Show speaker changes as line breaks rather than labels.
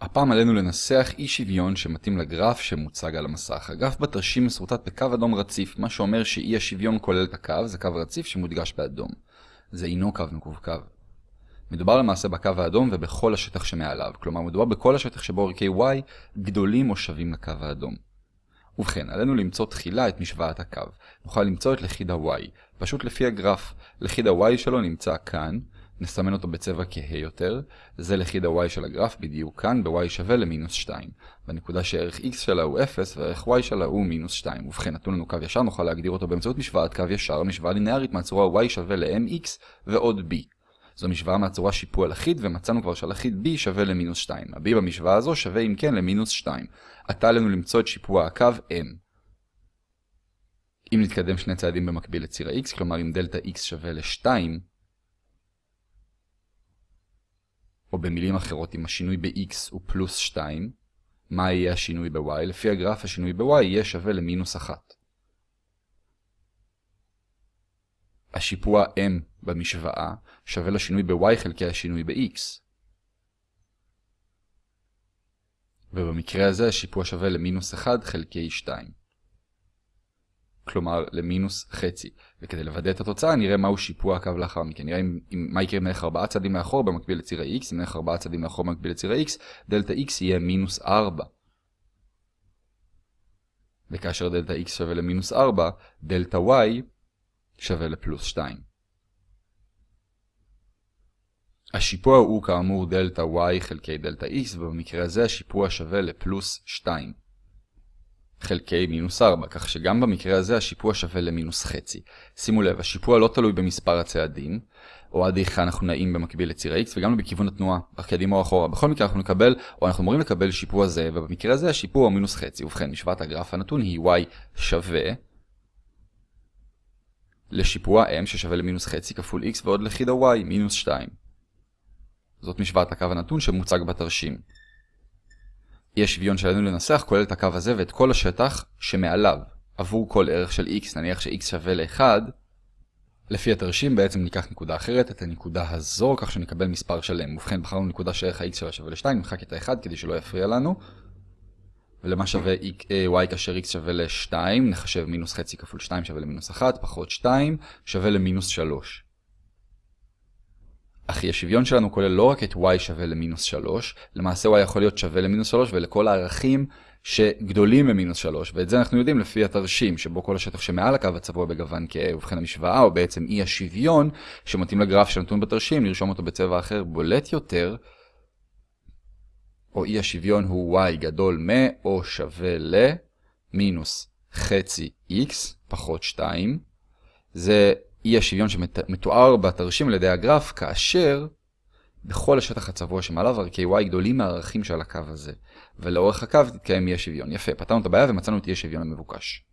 הפעם עלינו לנסח אי שוויון שמתאים לגרף שמוצג על המסך. הגרף בתרשים מסורטט בקו אדום רציף, מה שאומר שאי השוויון כולל את הקו, זה קו רציף שמודגש באדום. זה אינו קו מקווקו. מדובר למעשה בקו האדום ובכל השטח שמעליו, כלומר מדובר בכל השטח שבו ערכי y גדולים או שווים לקו האדום. ובכן, עלינו למצוא תחילה את משוואת הקו. נוכל למצוא את לכיד ה-y, פשוט לפי הגרף. לכיד ה-y שלו נמצא כאן, נסמן אותו בצבע כהה יותר, זה לכיד ה-y של הגרף בדיוק כאן, ב-y שווה למינוס 2. בנקודה שערך x שלה הוא 0 וערך y שלה הוא מינוס 2. ובכן, נתון לנו קו ישר, נוכל להגדיר אותו באמצעות משוואת קו ישר, משוואה לינארית מהצורה y שווה ל-mx ועוד b. זו משוואה מהצורה שיפוע לחיד, ומצאנו כבר שלחיד b שווה למינוס 2. ה-b במשוואה הזו שווה אם כן למינוס 2. עתה עלינו למצוא את שיפוע הקו m. אם נתקדם שני צעדים במקביל לציר ה-x, כלומר אם דלתה x שווה ל-2, או במילים אחרות, אם השינוי ב-x הוא פלוס 2, מה יהיה השינוי ב-y? לפי הגרף השינוי ב-y יהיה שווה למינוס 1. השיפוע m במשוואה שווה לשינוי ב-y חלקי השינוי ב-x. ובמקרה הזה השיפוע שווה למינוס 1 חלקי 2. כלומר למינוס חצי. וכדי לוודא את התוצאה נראה מהו שיפוע הקו לאחר מכן. נראה אם, אם, מה יקרה אם נלך 4 צעדים מאחור במקביל לציר ה-x, אם נלך 4 צעדים מאחור במקביל לציר ה-x, דלתה x יהיה מינוס 4. וכאשר דלתה x שווה למינוס 4, דלתה y שווה לפלוס 2. השיפוע הוא כאמור דלתה y חלקי דלתה x, ובמקרה הזה השיפוע שווה לפלוס 2 חלקי מינוס 4, כך שגם במקרה הזה השיפוע שווה למינוס חצי. שימו לב, השיפוע לא תלוי במספר הצעדים, או עד איך אנחנו נעים במקביל לציר ה-x, וגם לא בכיוון התנועה, קדימה או אחורה. בכל מקרה אנחנו נקבל, או אנחנו אמורים לקבל שיפוע זה, ובמקרה הזה השיפוע הוא מינוס חצי. ובכן, משוואת הגרף הנתון היא y שווה לשיפוע m ששווה למינוס חצי כפול x ועוד לכיד ה-y, מינוס 2. זאת משוואת הקו הנתון שמוצג בתרשים. אי השוויון שעלינו לנסח כולל את הקו הזה ואת כל השטח שמעליו, עבור כל ערך של x, נניח ש-x שווה ל-1, לפי התרשים בעצם ניקח נקודה אחרת, את הנקודה הזו, כך שנקבל מספר שלם. ובכן, בחרנו נקודה שערך ה-x שלה שווה ל-2, נמחק את ה-1 כדי שלא יפריע לנו. ולמה שווה y כאשר x שווה ל-2, נחשב מינוס חצי כפול 2 שווה למינוס 1, פחות 2 שווה למינוס 3. אך אי השוויון שלנו כולל לא רק את y שווה למינוס 3, למעשה y יכול להיות שווה למינוס 3 ולכל הערכים שגדולים ממינוס 3, ואת זה אנחנו יודעים לפי התרשים, שבו כל השטח שמעל הקו הצבוע בגוון כהה, ובכן המשוואה, או בעצם אי השוויון, שמתאים לגרף שנתון בתרשים, נרשום אותו בצבע אחר בולט יותר, או אי השוויון הוא y גדול מ, או שווה ל, מינוס חצי x, פחות 2, זה אי השוויון שמתואר בתרשים על ידי הגרף, כאשר בכל השטח הצבוע שמעליו ערכי y גדולים מהערכים של הקו הזה, ולאורך הקו תתקיים אי השוויון. יפה, פתרנו את הבעיה ומצאנו את אי השוויון המבוקש.